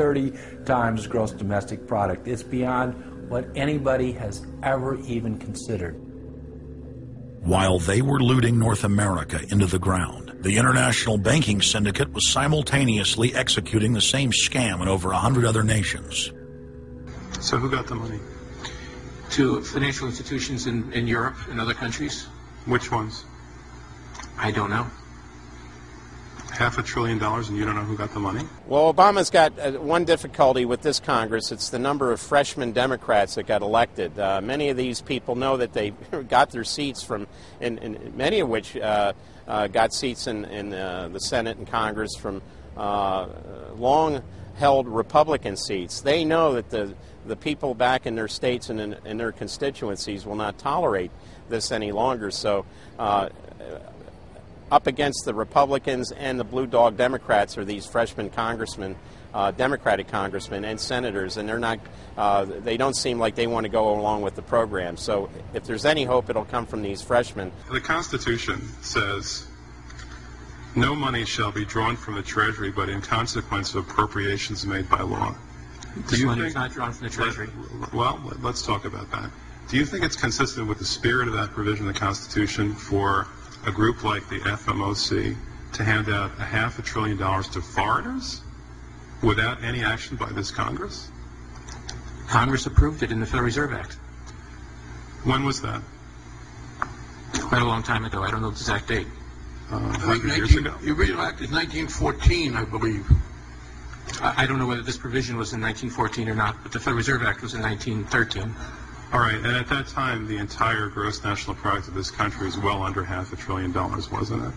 30 times gross domestic product. It's beyond what anybody has ever even considered. While they were looting North America into the ground, the international banking syndicate was simultaneously executing the same scam in over a hundred other nations. So who got the money? To financial institutions in, in Europe and other countries. Which ones? I don't know. Half a trillion dollars and you don't know who got the money? Well, Obama's got uh, one difficulty with this Congress. It's the number of freshman Democrats that got elected. Uh, many of these people know that they got their seats from, and, and many of which uh, uh, got seats in, in uh, the Senate and Congress from uh, long held Republican seats. They know that the, the people back in their states and in, in their constituencies will not tolerate this any longer. So up against the Republicans and the blue dog Democrats are these freshman congressmen, uh, Democratic congressmen and senators, and they're not. Uh, they don't seem like they want to go along with the program. So if there's any hope, it'll come from these freshmen. The Constitution says. No money shall be drawn from the Treasury, but in consequence of appropriations made by law. Do This money is not drawn from the Treasury. Well, let's talk about that. Do you think it's consistent with the spirit of that provision of the Constitution for a group like the FOMC to hand out a half a trillion dollars to foreigners without any action by this Congress? Congress approved it in the Federal Reserve Act. When was that? Quite a long time ago. I don't know the exact date. Uh, I think 100 years ago. The original act is 1914, I believe. I I don't know whether this provision was in 1914 or not, but the Federal Reserve Act was in 1913. All right, and at that time, the entire gross national product of this country was well under half a trillion dollars, wasn't it?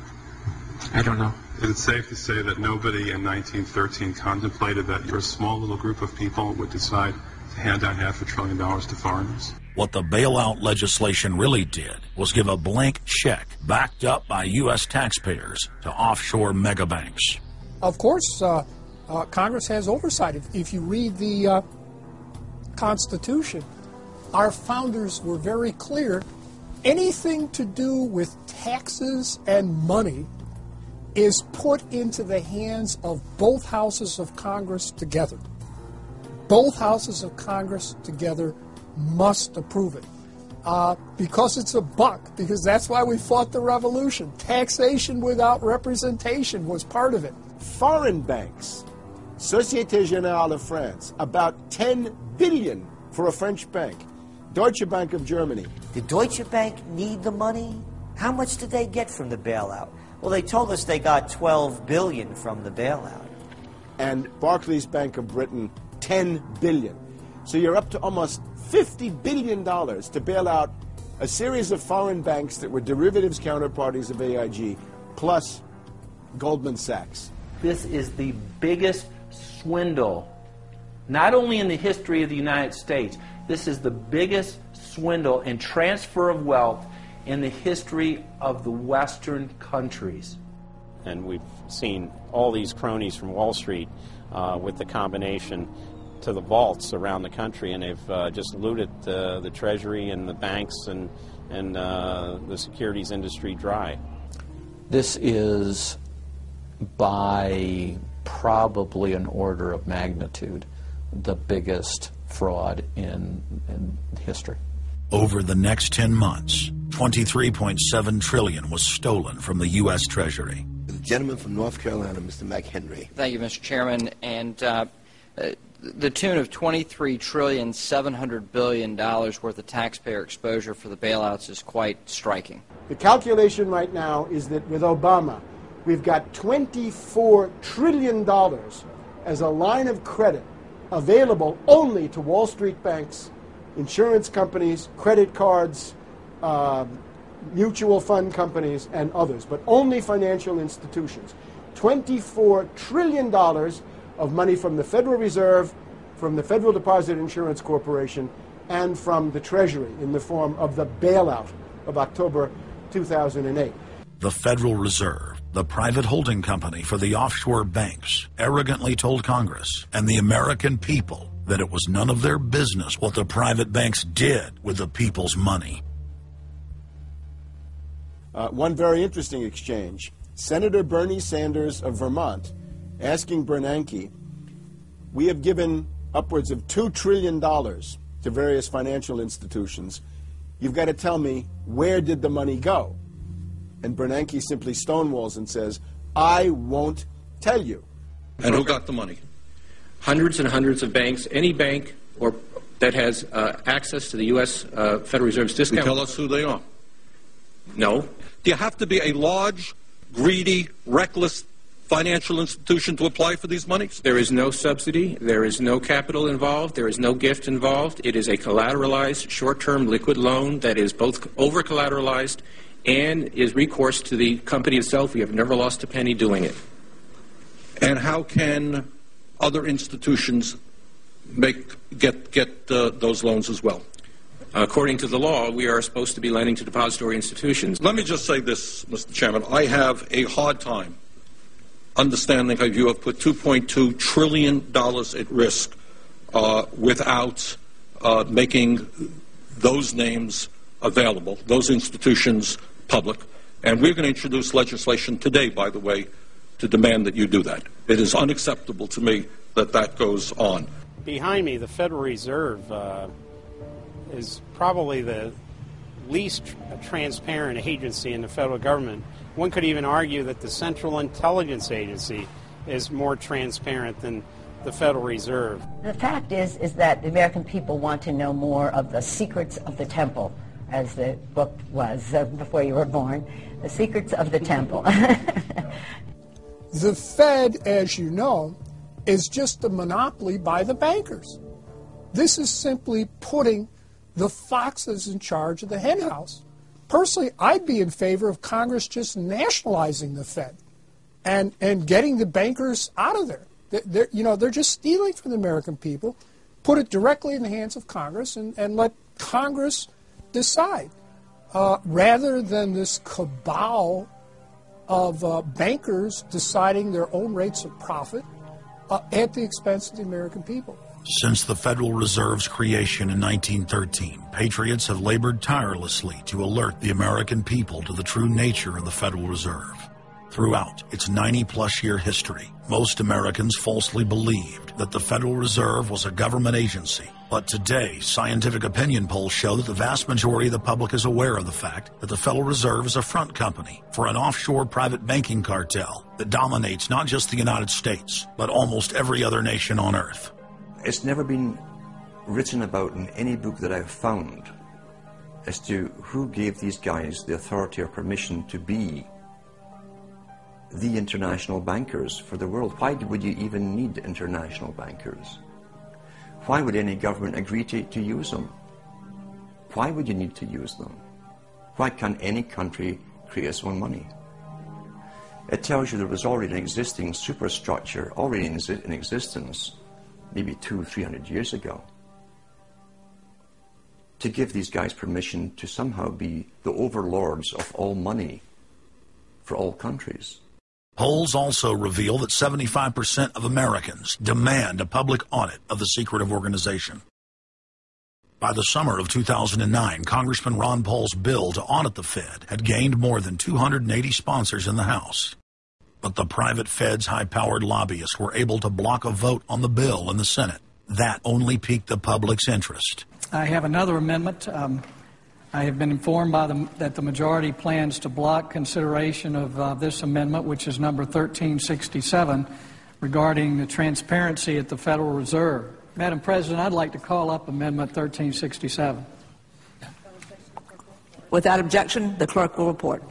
I don't know. Is it safe to say that nobody in 1913 contemplated that your small little group of people would decide to hand out half a trillion dollars to foreigners? What the bailout legislation really did was give a blank check backed up by U.S. taxpayers to offshore megabanks. Of course, uh, uh, Congress has oversight. If, if you read the uh, Constitution, our founders were very clear anything to do with taxes and money is put into the hands of both houses of Congress together. Both houses of Congress together must approve it. Uh, because it's a buck, because that's why we fought the revolution. Taxation without representation was part of it. Foreign banks, Societe Generale of France, about 10 billion for a French bank. Deutsche Bank of Germany. Did Deutsche Bank need the money? How much did they get from the bailout? Well, they told us they got 12 billion from the bailout. And Barclays Bank of Britain, 10 billion. So you're up to almost 50 billion dollars to bail out a series of foreign banks that were derivatives counterparties of AIG, plus Goldman Sachs. This is the biggest swindle, not only in the history of the United States, this is the biggest swindle and transfer of wealth in the history of the Western countries. And we've seen all these cronies from Wall Street uh, with the combination to the vaults around the country, and they've uh, just looted uh, the Treasury and the banks and, and uh, the securities industry dry. This is by probably an order of magnitude the biggest fraud in, in history. Over the next 10 months, 23.7 trillion was stolen from the U.S. Treasury. The gentleman from North Carolina, Mr. McHenry. Thank you, Mr. Chairman. And uh, uh, the tune of 23 trillion 700 billion dollars worth of taxpayer exposure for the bailouts is quite striking. The calculation right now is that with Obama, we've got 24 trillion dollars as a line of credit available only to Wall Street banks, insurance companies, credit cards, uh, mutual fund companies, and others, but only financial institutions. $24 trillion of money from the Federal Reserve, from the Federal Deposit Insurance Corporation, and from the Treasury in the form of the bailout of October 2008. The Federal Reserve, the private holding company for the offshore banks, arrogantly told Congress and the American people that it was none of their business what the private banks did with the people's money. Uh, one very interesting exchange. Senator Bernie Sanders of Vermont asking Bernanke, we have given upwards of $2 trillion to various financial institutions. You've got to tell me where did the money go? And Bernanke simply stonewalls and says, I won't tell you. And who got the money? Hundreds and hundreds of banks. Any bank or that has uh, access to the U.S. Uh, Federal Reserve's Can you discount. tell us who they are? No. Do you have to be a large, greedy, reckless financial institution to apply for these monies? There is no subsidy. There is no capital involved. There is no gift involved. It is a collateralized, short-term liquid loan that is both over-collateralized and is recourse to the company itself. We have never lost a penny doing it. And how can other institutions make get get uh, those loans as well? According to the law, we are supposed to be lending to depository institutions. Let me just say this, Mr. Chairman. I have a hard time understanding how you have put 2.2 trillion dollars at risk uh, without uh, making those names available, those institutions public. And we're going to introduce legislation today, by the way, to demand that you do that. It is unacceptable to me that that goes on. Behind me, the Federal Reserve uh, is probably the least transparent agency in the federal government. One could even argue that the Central Intelligence Agency is more transparent than the Federal Reserve. The fact is, is that the American people want to know more of the secrets of the temple, as the book was uh, before you were born. The secrets of the temple. The Fed, as you know, is just a monopoly by the bankers. This is simply putting the foxes in charge of the henhouse. Personally, I'd be in favor of Congress just nationalizing the Fed and, and getting the bankers out of there. They're, they're- you know, they're just stealing from the American people. Put it directly in the hands of Congress and, and let Congress decide uh, rather than this cabal of uh, bankers deciding their own rates of profit uh, at the expense of the American people. Since the Federal Reserve's creation in 1913, patriots have labored tirelessly to alert the American people to the true nature of the Federal Reserve. Throughout its 90 plus year history, most Americans falsely believed that the Federal Reserve was a government agency. But today, scientific opinion polls show that the vast majority of the public is aware of the fact that the Federal Reserve is a front company for an offshore private banking cartel that dominates not just the United States, but almost every other nation on earth. It's never been written about in any book that I've found as to who gave these guys the authority or permission to be the international bankers for the world. Why would you even need international bankers? Why would any government agree to, to use them? Why would you need to use them? Why can't any country create its own money? It tells you there was already an existing superstructure, already in, in existence, maybe two, three hundred years ago, to give these guys permission to somehow be the overlords of all money for all countries. Polls also reveal that 75% of Americans demand a public audit of the secretive organization. By the summer of 2009, Congressman Ron Paul's bill to audit the Fed had gained more than 280 sponsors in the House. But the private Fed's high powered lobbyists were able to block a vote on the bill in the Senate. That only piqued the public's interest. I have another amendment. Um, I have been informed by the, that the majority plans to block consideration of uh, this amendment, which is number 1367, regarding the transparency at the Federal Reserve. Madam President, I'd like to call up Amendment 1367. Without objection, the clerk will report.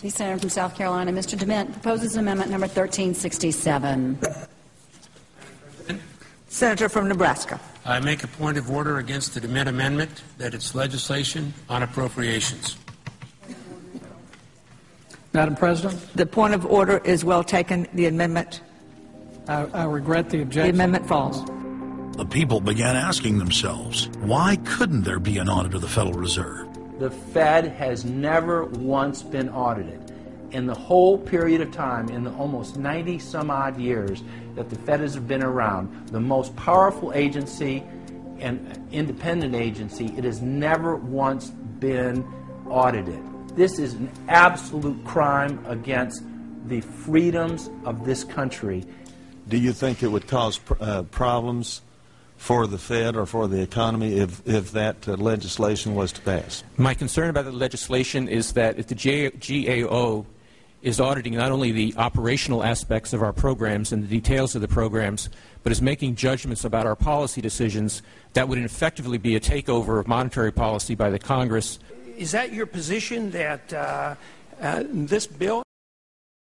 The Senator from South Carolina, Mr. DeMint, proposes amendment number 1367. Senator from Nebraska. I make a point of order against the DeMint Amendment that it's legislation on appropriations. Madam President? The point of order is well taken. The amendment. I, I regret the objection. The amendment falls. The people began asking themselves, why couldn't there be an audit of the Federal Reserve? The Fed has never once been audited. In the whole period of time, in the almost 90 some odd years that the Fed has been around, the most powerful agency and independent agency, it has never once been audited. This is an absolute crime against the freedoms of this country. do you think it would cause pr- uh, problems for the Fed or for the economy if, if that uh, legislation was to pass? My concern about the legislation is that if the J- GAO is auditing not only the operational aspects of our programs and the details of the programs, but is making judgments about our policy decisions, that would effectively be a takeover of monetary policy by the Congress. Is that your position that uh, uh, this bill